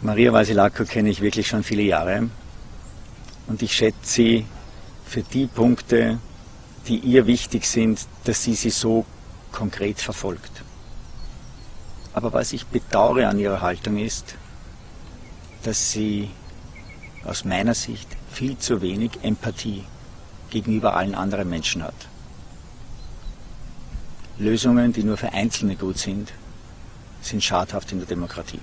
Maria Vasilako kenne ich wirklich schon viele Jahre und ich schätze sie für die Punkte, die ihr wichtig sind, dass sie sie so konkret verfolgt. Aber was ich bedauere an ihrer Haltung ist, dass sie aus meiner Sicht viel zu wenig Empathie gegenüber allen anderen Menschen hat. Lösungen, die nur für Einzelne gut sind, sind schadhaft in der Demokratie.